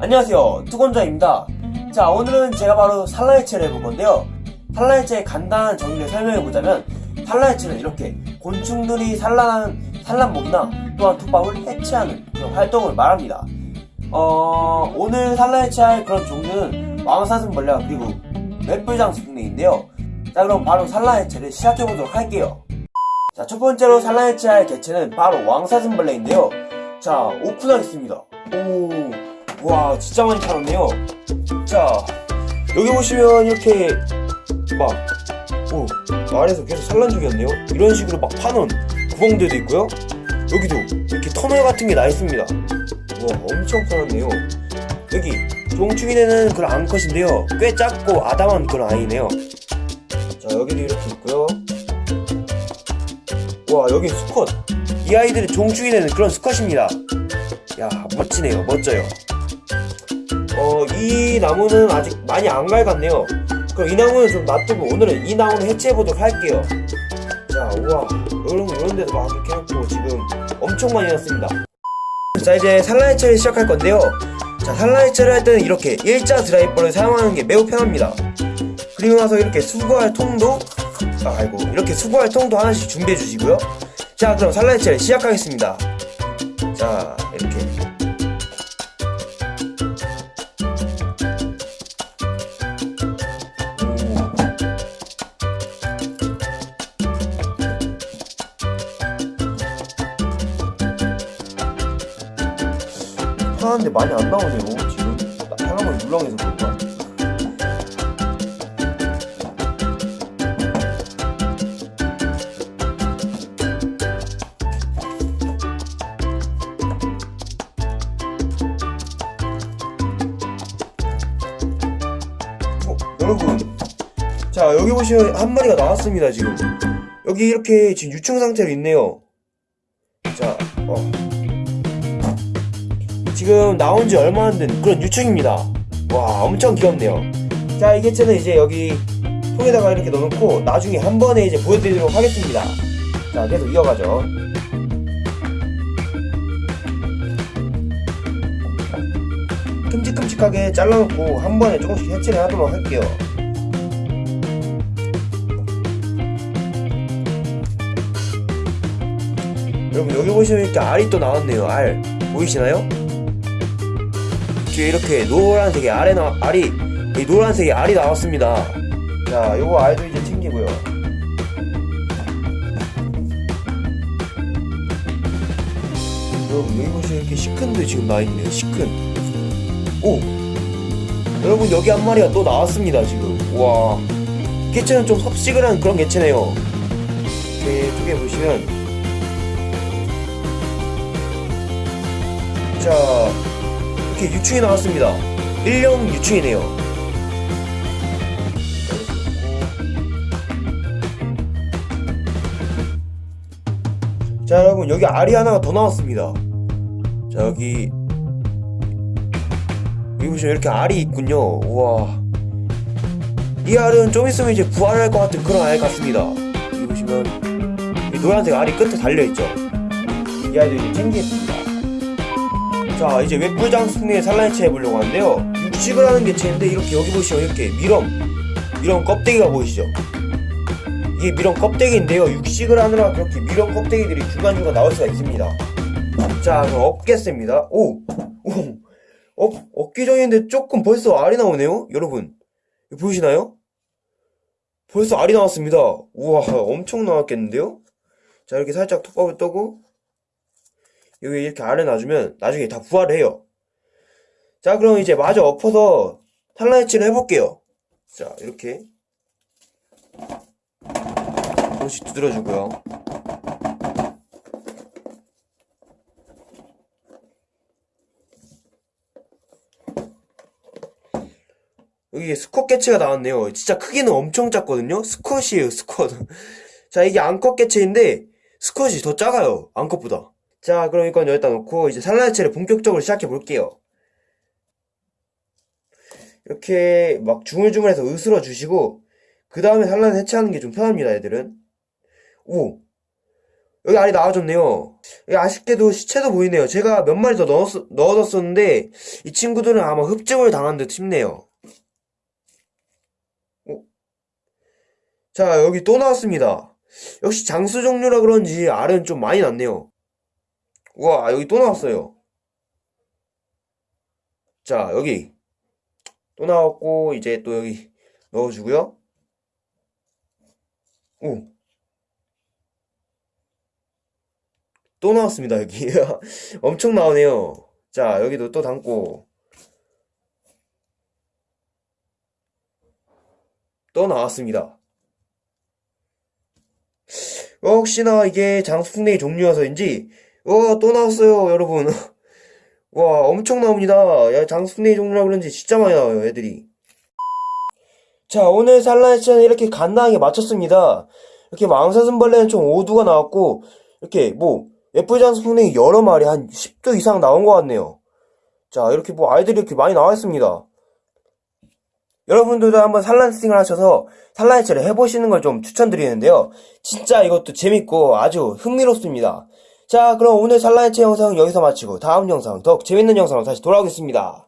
안녕하세요. 투건자입니다. 자 오늘은 제가 바로 산라해체를 해볼 건데요. 산라해체의 간단한 정의를 설명해보자면 산라해체는 이렇게 곤충들이 산란하는 산란목이나 또한 톱밥을 해체하는 그런 활동을 말합니다. 어 오늘 산라해체할 그런 종류는 왕사슴벌레와 그리고 맷불장수풍뎅인데요. 자 그럼 바로 산라해체를 시작해보도록 할게요. 자 첫 번째로 산라해체할 개체는 바로 왕사슴벌레인데요. 자 오픈하겠습니다. 오 와 진짜 많이 팔았네요. 자 여기 보시면 이렇게 막 오, 말에서 계속 산란 중이었네요. 이런 식으로 막 파는 구멍들도 있고요. 여기도 이렇게 터널 같은 게 나 있습니다. 와 엄청 팔았네요. 여기 종충이 되는 그런 암컷인데요. 꽤 작고 아담한 그런 아이네요. 자 여기도 이렇게 있고요. 와 여기 수컷. 이 아이들은 종충이 되는 그런 수컷입니다. 야 멋지네요. 멋져요 어, 이 나무는 아직 많이 안 갈갔네요. 그럼 이 나무는 좀 놔두고 오늘은 이 나무는 해체해보도록 할게요. 자, 우와. 이런, 이런 데도 막 이렇게 해놓고 지금 엄청 많이 났습니다. 자, 이제 산라해체를 시작할 건데요. 자, 산라해체를 할 때는 이렇게 일자 드라이버를 사용하는 게 매우 편합니다. 그리고 나서 이렇게 수거할 통도, 아, 아이고, 이렇게 수거할 통도 하나씩 준비해 주시고요. 자, 그럼 산라해체를 시작하겠습니다. 자, 이렇게. 하는데 많이 안 나오네요. 지금 잠깐만 물렁해서 그런가 어, 여러분. 자 여기 보시면 한 마리가 나왔습니다 지금. 여기 이렇게 지금 유충 상태로 있네요. 자 어. 지금 나온 지 얼마 안 된 그런 유충입니다. 와, 엄청 귀엽네요. 자, 이 개체는 이제 여기 통에다가 이렇게 넣어놓고 나중에 한 번에 이제 보여드리도록 하겠습니다. 자, 계속 이어가죠. 큼직큼직하게 잘라놓고 한 번에 조금씩 해체를 하도록 할게요. 여러분 여기 보시면 이렇게 알이 또 나왔네요. 알 보이시나요? 뒤에 이렇게 노란색의 알에 나, 알이 이 노란색의 알이 나왔습니다. 자 요거 알도 이제 챙기고요. 여러분 여기 보시면 이렇게 시큰도 지금 나있네요 시큰. 오! 여러분 여기 한 마리가 또 나왔습니다 지금. 와. 개체는 좀 섭식을 한 그런 개체네요. 이렇게 쪽에 보시면. 자 이렇게 유충이 나왔습니다. 1령 유충이네요. 자 여러분 여기 알이 하나가 더 나왔습니다. 자 여기 여기 보시면 이렇게 알이 있군요. 우와 이 알은 좀 있으면 이제 부활할 것 같은 그런 알 같습니다. 여기 보시면 이 노란색 알이 끝에 달려있죠. 이 알도 이제 챙기겠습니다. 자 이제 웹불장 승리의 산란체 해보려고 하는데요. 육식을 하는 개체인데 이렇게 여기 보시면 이렇게 미럼 미럼 껍데기가 보이시죠? 이게 미럼 껍데기인데요. 육식을 하느라 그렇게 미럼 껍데기들이 중간중간 나올 수가 있습니다. 자 그럼 업겠습니다. 오! 오! 엎, 엎기 전인데 조금 벌써 알이 나오네요 여러분. 보이시나요? 벌써 알이 나왔습니다. 우와 엄청 나왔겠는데요? 자 이렇게 살짝 톱밥을 떠고 여기 이렇게 아래 놔주면 나중에 다 부활해요. 자, 그럼 이제 마저 엎어서 산란해체를 해볼게요. 자, 이렇게. 조금씩 두드려주고요. 여기 수컷 개체가 나왔네요. 진짜 크기는 엄청 작거든요. 수컷이에요, 수컷. 자, 이게 암컷 개체인데, 수컷이 더 작아요. 암컷보다. 자 그럼 이건 여기다 놓고 이제 산란해체를 본격적으로 시작해 볼게요 이렇게 막 주물주물해서 으스러 주시고 그 다음에 산란 해체하는 게 좀 편합니다 애들은 오 여기 알이 나와줬네요 예, 아쉽게도 시체도 보이네요. 제가 몇 마리 더 넣었, 넣어뒀었는데, 이 친구들은 아마 흡증을 당한 듯 싶네요. 어? 자, 여기 또 나왔습니다. 역시 장수 종류라 그런지 알은 좀 많이 났네요. 우와, 여기 또 나왔어요. 자, 여기. 또 나왔고, 이제 또 여기 넣어주고요. 오. 또 나왔습니다, 여기. 엄청 나오네요. 자, 여기도 또 담고. 또 나왔습니다. 혹시나 이게 장수풍뎅이 종류여서인지, 어, 또 나왔어요, 여러분. 와, 엄청 나옵니다. 야, 장수풍뎅이 종류라 그런지 진짜 많이 나와요, 애들이. 자, 오늘 산란해치는 이렇게 간단하게 마쳤습니다. 이렇게 망사슴벌레는 총 5두가 나왔고, 이렇게 뭐, 예쁘지 장수풍뎅이 여러 마리 한 10두 이상 나온 것 같네요. 자, 이렇게 뭐 아이들이 이렇게 많이 나와 있습니다. 여러분들도 한번 산란스팅을 하셔서 산란해체를 해보시는 걸 좀 추천드리는데요. 진짜 이것도 재밌고 아주 흥미롭습니다. 자, 그럼 오늘 산란해체 영상은 여기서 마치고 다음 영상, 더욱 재밌는 영상으로 다시 돌아오겠습니다.